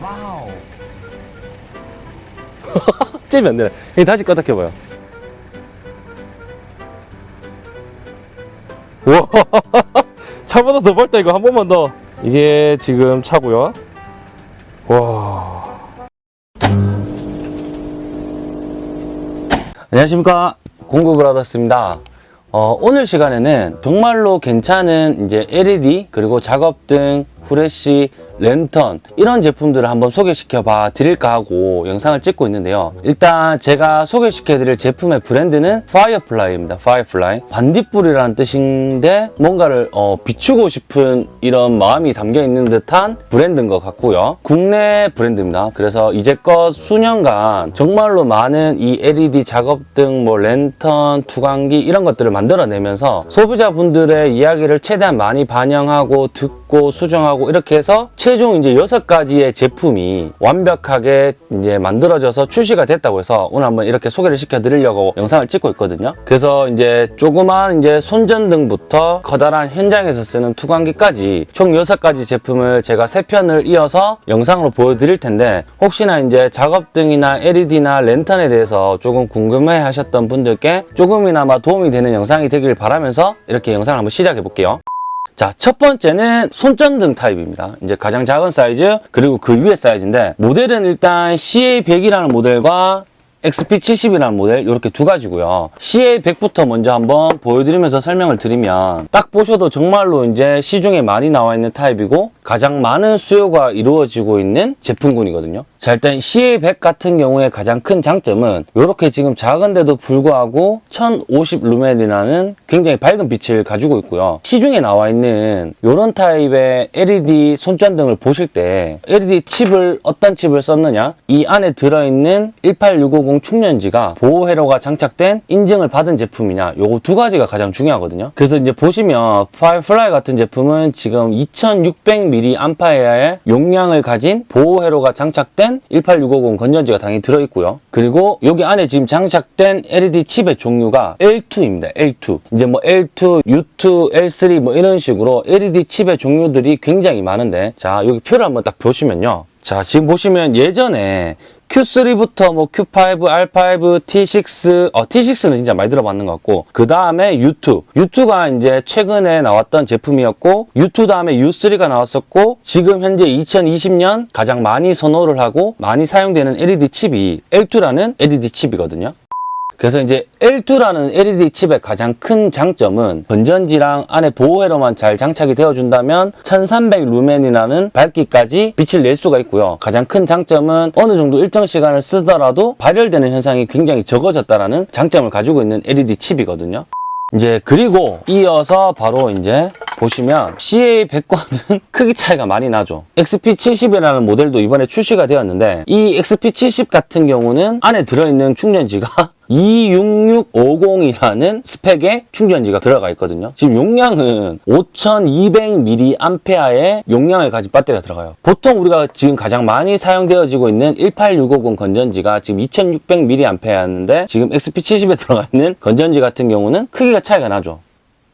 와우. 잽이 안 되네. 이 다시 껐다 켜봐요. 우와, 차보다 더 밝다 이거 한 번만 더. 이게 지금 차고요. 와. 안녕하십니까 공구브라더스입니다. 어, 오늘 시간에는 정말로 괜찮은 이제 LED 그리고 작업등, 후레쉬, 랜턴 이런 제품들을 한번 소개시켜 봐 드릴까 하고 영상을 찍고 있는데요. 일단 제가 소개시켜 드릴 제품의 브랜드는 파이어플라이입니다. 파이어플라이. 반딧불이라는 뜻인데 뭔가를 어, 비추고 싶은 이런 마음이 담겨 있는 듯한 브랜드인 것 같고요. 국내 브랜드입니다. 그래서 이제껏 수년간 정말로 많은 이 LED 작업등, 뭐 랜턴, 투광기 이런 것들을 만들어내면서 소비자분들의 이야기를 최대한 많이 반영하고 듣고 수정하고 이렇게 해서 최종 이제 여섯 가지의 제품이 완벽하게 이제 만들어져서 출시가 됐다고 해서 오늘 한번 이렇게 소개를 시켜드리려고 영상을 찍고 있거든요. 그래서 이제 조그만 이제 손전등부터 커다란 현장에서 쓰는 투광기까지 총 여섯 가지 제품을 제가 세 편을 이어서 영상으로 보여드릴 텐데 혹시나 이제 작업등이나 LED나 랜턴에 대해서 조금 궁금해 하셨던 분들께 조금이나마 도움이 되는 영상이 되길 바라면서 이렇게 영상을 한번 시작해 볼게요. 자, 첫 번째는 손전등 타입입니다. 이제 가장 작은 사이즈, 그리고 그 위에 사이즈인데, 모델은 일단 CA100이라는 모델과 XP70이라는 모델 이렇게 두 가지고요. CA100부터 먼저 한번 보여드리면서 설명을 드리면 딱 보셔도 정말로 이제 시중에 많이 나와 있는 타입이고 가장 많은 수요가 이루어지고 있는 제품군이거든요. 자 일단 CA100 같은 경우에 가장 큰 장점은 이렇게 지금 작은데도 불구하고 1050 루멘이라는 굉장히 밝은 빛을 가지고 있고요. 시중에 나와 있는 이런 타입의 LED 손전등을 보실 때 LED 칩을 어떤 칩을 썼느냐 이 안에 들어있는 18650 충전지가 보호 회로가 장착된 인증을 받은 제품이냐 요거 두 가지가 가장 중요하거든요. 그래서 이제 보시면 파이어플라이 같은 제품은 지금 2600mAh의 용량을 가진 보호 회로가 장착된 18650 건전지가 당연히 들어있고요. 그리고 여기 안에 지금 장착된 LED 칩의 종류가 L2입니다. L2. 이제 뭐 L2, U2, L3 뭐 이런 식으로 LED 칩의 종류들이 굉장히 많은데 자 여기 표를 한번 딱 보시면요. 자 지금 보시면 예전에 Q3부터 뭐 Q5, R5, T6, 어, T6는 진짜 많이 들어봤는 것 같고, 그 다음에 U2. U2가 이제 최근에 나왔던 제품이었고, U2 다음에 U3가 나왔었고, 지금 현재 2020년 가장 많이 선호를 하고 많이 사용되는 LED 칩이 L2라는 LED 칩이거든요. 그래서 이제 L2라는 LED 칩의 가장 큰 장점은 건전지랑 안에 보호회로만 잘 장착이 되어준다면 1300 루멘이라는 밝기까지 빛을 낼 수가 있고요. 가장 큰 장점은 어느 정도 일정 시간을 쓰더라도 발열되는 현상이 굉장히 적어졌다라는 장점을 가지고 있는 LED 칩이거든요. 이제 그리고 이어서 바로 이제 보시면 CA100과는 크기 차이가 많이 나죠. XP70이라는 모델도 이번에 출시가 되었는데 이 XP70 같은 경우는 안에 들어있는 충전지가 26650이라는 스펙의 충전지가 들어가 있거든요. 지금 용량은 5200mAh의 용량을 가진 배터리가 들어가요. 보통 우리가 지금 가장 많이 사용되어지고 있는 18650 건전지가 지금 2600mAh였는데 지금 XP70에 들어가 있는 건전지 같은 경우는 크기가 차이가 나죠.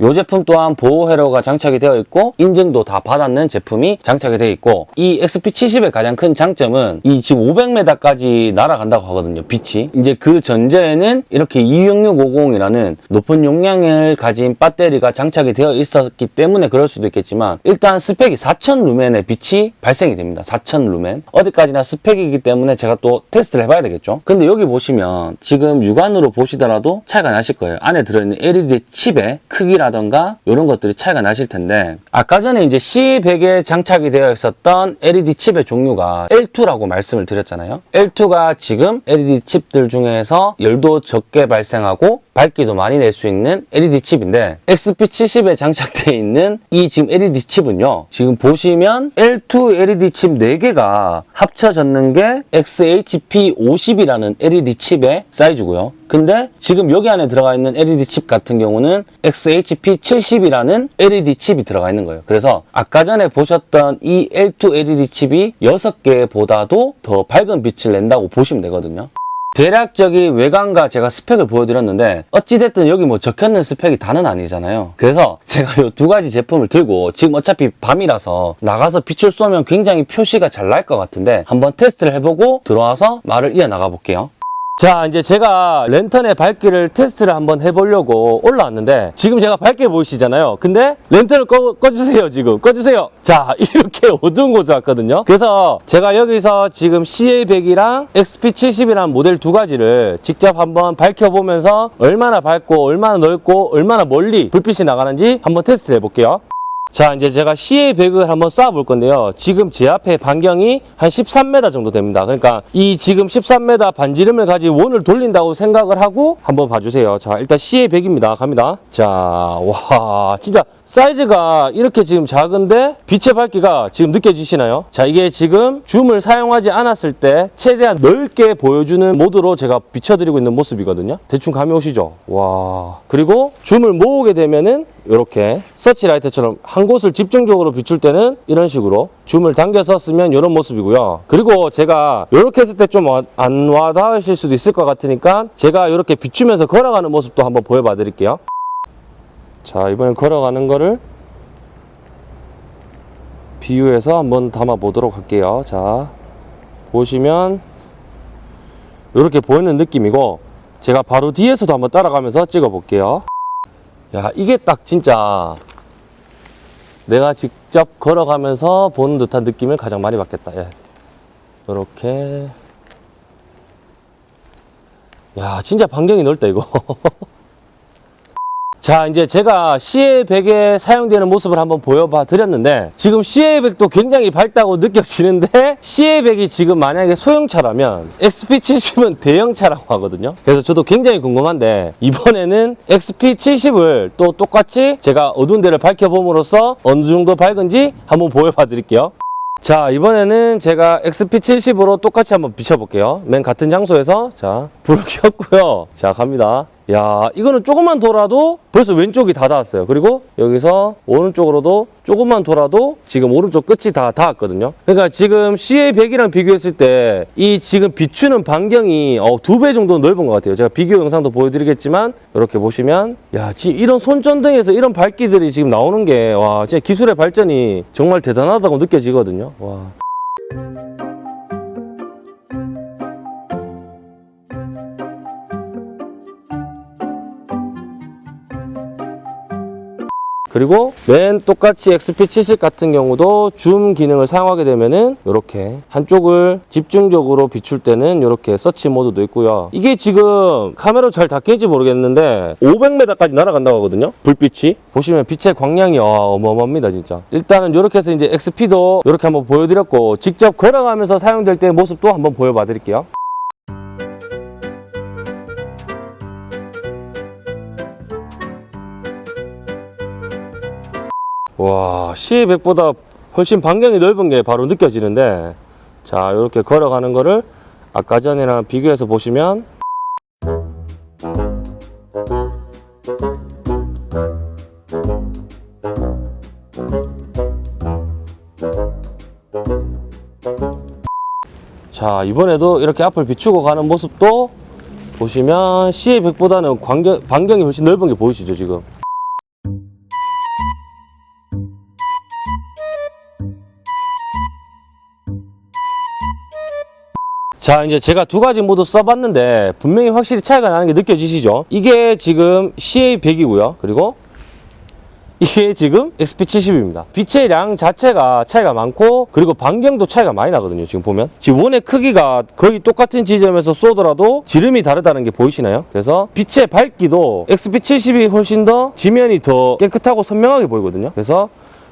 이 제품 또한 보호 회로가 장착이 되어 있고 인증도 다 받았는 제품이 장착이 되어 있고 이 XP70의 가장 큰 장점은 이 지금 500m까지 날아간다고 하거든요 빛이. 이제 그 전제에는 이렇게 26650이라는 높은 용량을 가진 배터리가 장착이 되어 있었기 때문에 그럴 수도 있겠지만 일단 스펙이 4000 루멘의 빛이 발생이 됩니다 4000 루멘. 어디까지나 스펙이기 때문에 제가 또 테스트를 해봐야 되겠죠. 근데 여기 보시면 지금 육안으로 보시더라도 차이가 나실 거예요. 안에 들어있는 LED 칩의 크기 라 라던가 이런 것들이 차이가 나실 텐데 아까 전에 이제 C100에 장착이 되어 있었던 LED 칩의 종류가 L2라고 말씀을 드렸잖아요. L2가 지금 LED 칩들 중에서 열도 적게 발생하고 밝기도 많이 낼 수 있는 LED 칩인데 XP70에 장착되어 있는 이 지금 LED 칩은요. 지금 보시면 L2 LED 칩 4개가 합쳐졌는 게 XHP50이라는 LED 칩의 사이즈고요. 근데 지금 여기 안에 들어가 있는 LED 칩 같은 경우는 XHP70이라는 LED 칩이 들어가 있는 거예요. 그래서 아까 전에 보셨던 이 L2 LED 칩이 6개보다도 더 밝은 빛을 낸다고 보시면 되거든요. 대략적인 외관과 제가 스펙을 보여드렸는데 어찌됐든 여기 뭐 적혀있는 스펙이 다는 아니잖아요. 그래서 제가 이 두 가지 제품을 들고 지금 어차피 밤이라서 나가서 빛을 쏘면 굉장히 표시가 잘 날 것 같은데 한번 테스트를 해보고 들어와서 말을 이어나가 볼게요. 자 이제 제가 랜턴의 밝기를 테스트를 한번 해보려고 올라왔는데 지금 제가 밝게 보이시잖아요. 근데 랜턴을 꺼, 꺼주세요 지금. 꺼주세요. 자 이렇게 어두운 곳에 왔거든요. 그래서 제가 여기서 지금 CA100이랑 XP70이라는 모델 두 가지를 직접 한번 밝혀보면서 얼마나 밝고 얼마나 넓고 얼마나 멀리 불빛이 나가는지 한번 테스트를 해볼게요 자 이제 제가 CA100을 한번 쏴볼 건데요. 지금 제 앞에 반경이 한 13m 정도 됩니다. 그러니까 이 지금 13m 반지름을 가지고 원을 돌린다고 생각을 하고 한번 봐주세요. 자 일단 CA100입니다. 갑니다. 자와 진짜 사이즈가 이렇게 지금 작은데 빛의 밝기가 지금 느껴지시나요? 자 이게 지금 줌을 사용하지 않았을 때 최대한 넓게 보여주는 모드로 제가 비춰드리고 있는 모습이거든요. 대충 감이 오시죠? 와. 그리고 줌을 모으게 되면은 이렇게 서치라이트처럼 한 곳을 집중적으로 비출 때는 이런 식으로 줌을 당겨서 쓰면 이런 모습이고요. 그리고 제가 이렇게 했을 때 좀 안 와닿으실 수도 있을 것 같으니까 제가 이렇게 비추면서 걸어가는 모습도 한번 보여봐 드릴게요. 자 이번엔 걸어가는 거를 비유해서 한번 담아 보도록 할게요. 자 보시면 이렇게 보이는 느낌이고 제가 바로 뒤에서도 한번 따라가면서 찍어 볼게요. 야 이게 딱 진짜 내가 직접 걸어가면서 보는 듯한 느낌을 가장 많이 받겠다. 예. 이렇게. 야 진짜 반경이 넓다 이거 자 이제 제가 CA100에 사용되는 모습을 한번 보여봐 드렸는데 지금 CA100도 굉장히 밝다고 느껴지는데 CA100이 지금 만약에 소형차라면 XP70은 대형차라고 하거든요. 그래서 저도 굉장히 궁금한데 이번에는 XP70을 또 똑같이 제가 어두운 데를 밝혀봄으로써 어느 정도 밝은지 한번 보여봐 드릴게요. 자 이번에는 제가 XP70으로 똑같이 한번 비춰볼게요. 맨 같은 장소에서. 자 불을 켰고요. 자 갑니다 야 이거는 조금만 돌아도 벌써 왼쪽이 다 닿았어요. 그리고 여기서 오른쪽으로도 조금만 돌아도 지금 오른쪽 끝이 다 닿았거든요. 그러니까 지금 CA100이랑 비교했을 때 이 지금 비추는 반경이 어, 두 배 정도 넓은 것 같아요. 제가 비교 영상도 보여드리겠지만 이렇게 보시면 야 지- 이런 손전등에서 이런 밝기들이 지금 나오는 게 와 진짜 기술의 발전이 정말 대단하다고 느껴지거든요. 와. 그리고 맨 똑같이 XP70 같은 경우도 줌 기능을 사용하게 되면은 이렇게 한쪽을 집중적으로 비출 때는 이렇게 서치 모드도 있고요. 이게 지금 카메라 잘 닦일지 모르겠는데 500m까지 날아간다고 하거든요. 불빛이 보시면 빛의 광량이 와, 어마어마합니다 진짜. 일단은 이렇게 해서 이제 XP도 이렇게 한번 보여드렸고 직접 걸어가면서 사용될 때 모습도 한번 보여봐 드릴게요. 와, C100보다 훨씬 반경이 넓은 게 바로 느껴지는데 자, 이렇게 걸어가는 거를 아까 전이랑 비교해서 보시면 자, 이번에도 이렇게 앞을 비추고 가는 모습도 보시면 C100보다는 광경, 반경이 훨씬 넓은 게 보이시죠, 지금? 자 이제 제가 두 가지 모두 써봤는데 분명히 확실히 차이가 나는 게 느껴지시죠? 이게 지금 CA100이고요. 그리고 이게 지금 XP70입니다. 빛의 량 자체가 차이가 많고 그리고 반경도 차이가 많이 나거든요 지금 보면. 지금 원의 크기가 거의 똑같은 지점에서 쏘더라도 지름이 다르다는 게 보이시나요? 그래서 빛의 밝기도 XP70이 훨씬 더 지면이 더 깨끗하고 선명하게 보이거든요. 그래서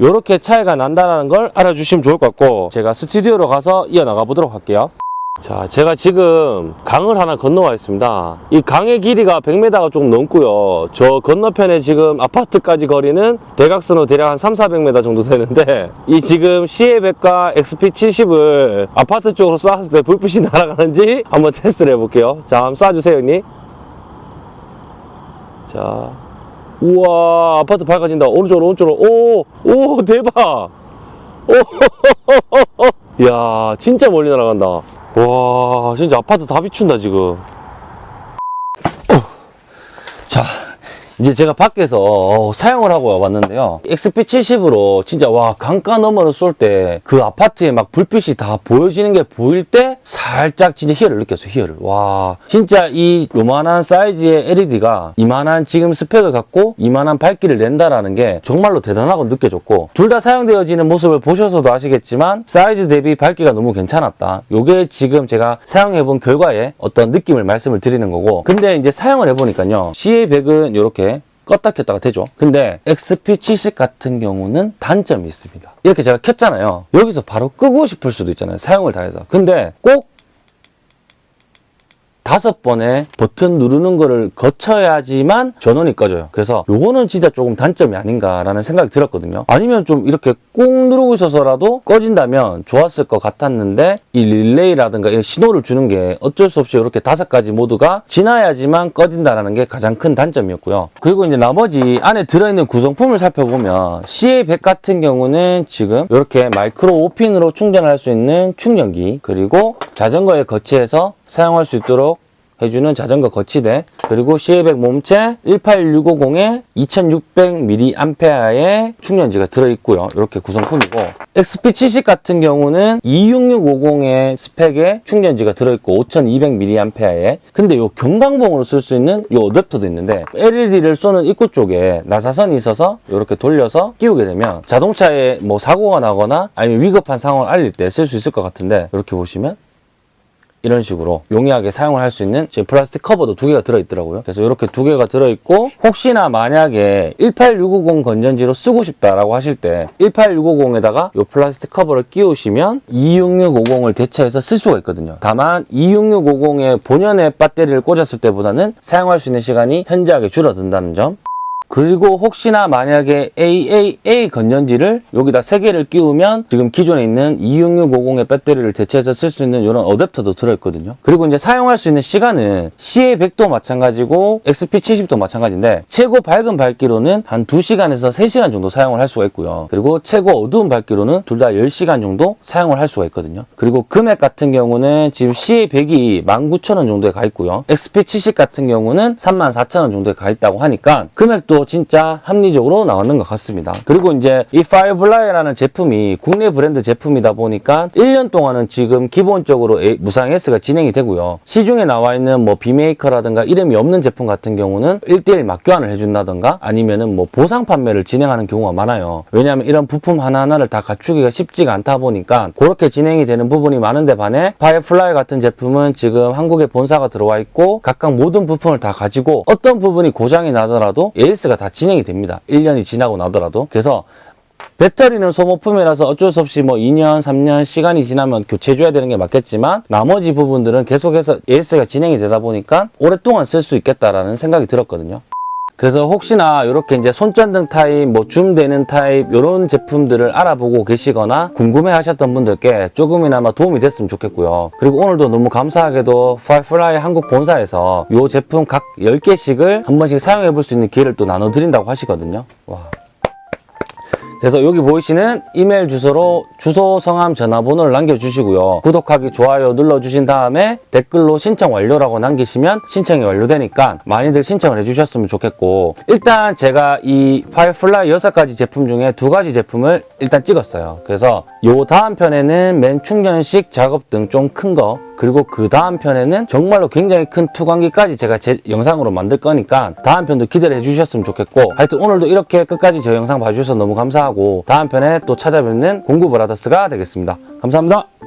이렇게 차이가 난다는 걸 알아주시면 좋을 것 같고 제가 스튜디오로 가서 이어나가 보도록 할게요 자, 제가 지금 강을 하나 건너와 있습니다. 이 강의 길이가 100m가 조금 넘고요. 저 건너편에 지금 아파트까지 거리는 대각선으로 대략 한 3, 400m 정도 되는데 이 지금 CA100과 XP70을 아파트 쪽으로 쐈을 때 불빛이 날아가는지 한번 테스트를 해볼게요. 자, 한번 쏴주세요, 형님. 자, 우와, 아파트 밝아진다. 오른쪽으로, 오른쪽으로. 오, 오, 대박. 오, 야, 진짜 멀리 날아간다. 와 진짜 아파트 다 비춘다 지금 어. 자 이제 제가 밖에서 어, 사용을 하고 와봤는데요. XP70으로 진짜 와 강가 너머를 쏠 때 그 아파트에 막 불빛이 다 보여지는 게 보일 때 살짝 진짜 희열을 느꼈어요 희열을. 와 진짜 이 요만한 사이즈의 LED가 이만한 지금 스펙을 갖고 이만한 밝기를 낸다라는 게 정말로 대단하고 느껴졌고 둘 다 사용되어지는 모습을 보셔서도 아시겠지만 사이즈 대비 밝기가 너무 괜찮았다. 요게 지금 제가 사용해본 결과에 어떤 느낌을 말씀을 드리는 거고. 근데 이제 사용을 해보니까요. CA100은 이렇게 껐다 켰다가 되죠. 근데 XP70 같은 경우는 단점이 있습니다. 이렇게 제가 켰잖아요. 여기서 바로 끄고 싶을 수도 있잖아요. 사용을 다 해서. 근데 꼭 다섯 번의 버튼 누르는 거를 거쳐야지만 전원이 꺼져요. 그래서 요거는 진짜 조금 단점이 아닌가라는 생각이 들었거든요. 아니면 좀 이렇게 꾹 누르고 있어서라도 꺼진다면 좋았을 것 같았는데 이 릴레이라든가 이런 신호를 주는 게 어쩔 수 없이 이렇게 다섯 가지 모드가 지나야지만 꺼진다라는 게 가장 큰 단점이었고요. 그리고 이제 나머지 안에 들어있는 구성품을 살펴보면 CA100 같은 경우는 지금 이렇게 마이크로 5핀으로 충전할 수 있는 충전기 그리고 자전거에 거치해서 사용할 수 있도록 해주는 자전거 거치대. 그리고 CA100 몸체 18650에 2600mAh의 충전지가 들어있고요. 이렇게 구성품이고. XP70 같은 경우는 26650의 스펙의 충전지가 들어있고 5200mAh에. 근데 요 경광봉으로 쓸 수 있는 요 어댑터도 있는데 LED를 쏘는 입구 쪽에 나사선이 있어서 이렇게 돌려서 끼우게 되면 자동차에 뭐 사고가 나거나 아니면 위급한 상황을 알릴 때 쓸 수 있을 것 같은데 이렇게 보시면 이런 식으로 용이하게 사용을 할 수 있는 지금 플라스틱 커버도 두 개가 들어있더라고요. 그래서 이렇게 두 개가 들어있고 혹시나 만약에 18650 건전지로 쓰고 싶다라고 하실 때 18650에다가 이 플라스틱 커버를 끼우시면 26650을 대체해서 쓸 수가 있거든요. 다만 26650의 본연의 배터리를 꽂았을 때보다는 사용할 수 있는 시간이 현저하게 줄어든다는 점 그리고 혹시나 만약에 AAA 건전지를 여기다 3개를 끼우면 지금 기존에 있는 26650의 배터리를 대체해서 쓸 수 있는 이런 어댑터도 들어있거든요. 그리고 이제 사용할 수 있는 시간은 CA100도 마찬가지고 XP70도 마찬가지인데 최고 밝은 밝기로는 한 2시간에서 3시간 정도 사용을 할 수가 있고요. 그리고 최고 어두운 밝기로는 둘 다 10시간 정도 사용을 할 수가 있거든요. 그리고 금액 같은 경우는 지금 CA100이 19,000원 정도에 가 있고요. XP70 같은 경우는 34,000원 정도에 가 있다고 하니까 금액도 진짜 합리적으로 나왔는 것 같습니다. 그리고 이제 이 파이어플라이라는 제품이 국내 브랜드 제품이다 보니까 1년 동안은 지금 기본적으로 무상 AS가 진행이 되고요. 시중에 나와 있는 뭐 비메이커라든가 이름이 없는 제품 같은 경우는 1대1 맞교환을 해준다든가 아니면은 뭐 보상 판매를 진행하는 경우가 많아요. 왜냐하면 이런 부품 하나하나를 다 갖추기가 쉽지가 않다 보니까 그렇게 진행이 되는 부분이 많은데 반해 파이어플라이 같은 제품은 지금 한국에 본사가 들어와 있고 각각 모든 부품을 다 가지고 어떤 부분이 고장이 나더라도 AS 가 다 진행이 됩니다. 1년이 지나고 나더라도. 그래서 배터리는 소모품이라서 어쩔 수 없이 뭐 2년, 3년 시간이 지나면 교체해줘야 되는 게 맞겠지만 나머지 부분들은 계속해서 AS가 진행이 되다 보니까 오랫동안 쓸 수 있겠다라는 생각이 들었거든요. 그래서 혹시나 이렇게 이제 손전등 타입, 뭐 줌되는 타입 이런 제품들을 알아보고 계시거나 궁금해 하셨던 분들께 조금이나마 도움이 됐으면 좋겠고요. 그리고 오늘도 너무 감사하게도 파이어플라이 한국 본사에서 이 제품 각 10개씩을 한 번씩 사용해 볼 수 있는 기회를 또 나눠드린다고 하시거든요. 와. 그래서 여기 보이시는 이메일 주소로 주소, 성함, 전화번호를 남겨주시고요. 구독하기, 좋아요 눌러주신 다음에 댓글로 신청 완료라고 남기시면 신청이 완료되니까 많이들 신청을 해주셨으면 좋겠고 일단 제가 이 파이어플라이 6가지 제품 중에 두 가지 제품을 일단 찍었어요. 그래서 요 다음 편에는 맨 충전식 작업 등 좀 큰 거 그리고 그 다음 편에는 정말로 굉장히 큰 투광기까지 제가 제 영상으로 만들 거니까 다음 편도 기대를 해주셨으면 좋겠고 하여튼 오늘도 이렇게 끝까지 저 영상 봐주셔서 너무 감사하고 다음 편에 또 찾아뵙는 공구 브라더스가 되겠습니다. 감사합니다.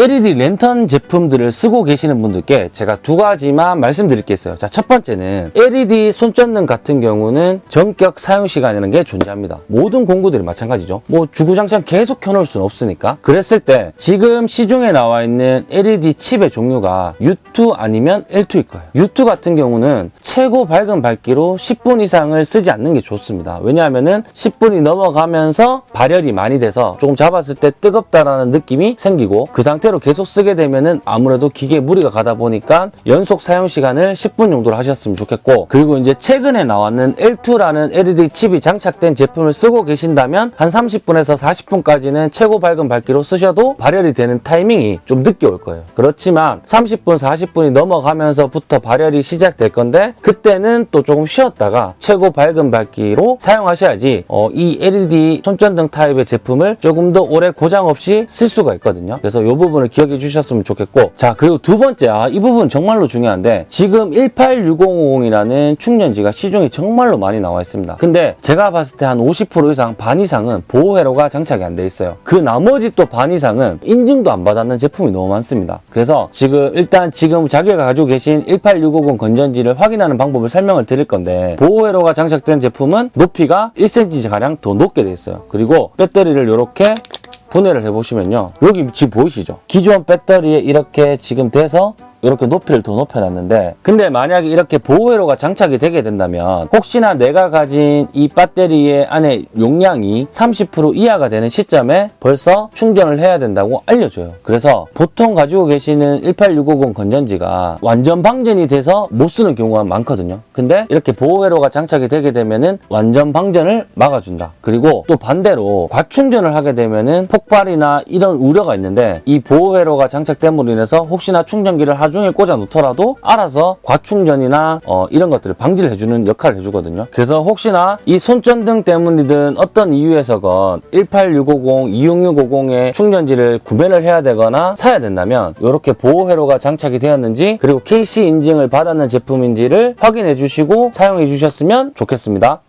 LED 랜턴 제품들을 쓰고 계시는 분들께 제가 두 가지만 말씀드릴 게 있어요. 자, 첫 번째는 LED 손전등 같은 경우는 전격 사용 시간이라는 게 존재합니다. 모든 공구들이 마찬가지죠. 뭐 주구장창 계속 켜놓을 수는 없으니까. 그랬을 때 지금 시중에 나와 있는 LED 칩의 종류가 U2 아니면 L2일 거예요. U2 같은 경우는 최고 밝은 밝기로 10분 이상을 쓰지 않는 게 좋습니다. 왜냐하면은 10분이 넘어가면서 발열이 많이 돼서 조금 잡았을 때 뜨겁다라는 느낌이 생기고 그 상태 상태로 계속 쓰게 되면은 아무래도 기계에 무리가 가다 보니까 연속 사용 시간을 10분 정도로 하셨으면 좋겠고 그리고 이제 최근에 나왔는 L2라는 LED 칩이 장착된 제품을 쓰고 계신다면 한 30분에서 40분까지는 최고 밝은 밝기로 쓰셔도 발열이 되는 타이밍이 좀 늦게 올 거예요. 그렇지만 30분, 40분이 넘어가면서부터 발열이 시작될 건데 그때는 또 조금 쉬었다가 최고 밝은 밝기로 사용하셔야지 어, 이 LED 손전등 타입의 제품을 조금 더 오래 고장 없이 쓸 수가 있거든요. 그래서 이 부분 을 기억해 주셨으면 좋겠고 자 그리고 두 번째 아, 이 부분 정말로 중요한데 지금 18650이라는 충전지가 시중에 정말로 많이 나와 있습니다. 근데 제가 봤을 때 한 50% 이상 반 이상은 보호 회로가 장착이 안 돼 있어요. 그 나머지 또 반 이상은 인증도 안 받았는 제품이 너무 많습니다. 그래서 지금 일단 지금 자기가 가지고 계신 18650 건전지를 확인하는 방법을 설명을 드릴 건데 보호 회로가 장착된 제품은 높이가 1cm 가량 더 높게 돼 있어요. 그리고 배터리를 이렇게 분해를 해보시면요. 여기 지금 보이시죠? 기존 배터리에 이렇게 지금 돼서 이렇게 높이를 더 높여놨는데 근데 만약에 이렇게 보호회로가 장착이 되게 된다면 혹시나 내가 가진 이 배터리의 안에 용량이 30% 이하가 되는 시점에 벌써 충전을 해야 된다고 알려줘요. 그래서 보통 가지고 계시는 18650 건전지가 완전 방전이 돼서 못 쓰는 경우가 많거든요. 근데 이렇게 보호회로가 장착이 되게 되면은 완전 방전을 막아준다. 그리고 또 반대로 과충전을 하게 되면은 폭발이나 이런 우려가 있는데 이 보호회로가 장착됨으로 인해서 혹시나 충전기를 하루 종일 꽂아 놓더라도 알아서 과충전이나 어, 이런 것들을 방지를 해주는 역할을 해주거든요. 그래서 혹시나 이 손전등 때문이든 어떤 이유에서건 18650, 26650의 충전지를 구매를 해야 되거나 사야 된다면 이렇게 보호 회로가 장착이 되었는지 그리고 KC 인증을 받았는 제품인지를 확인해 주시고 사용해 주셨으면 좋겠습니다.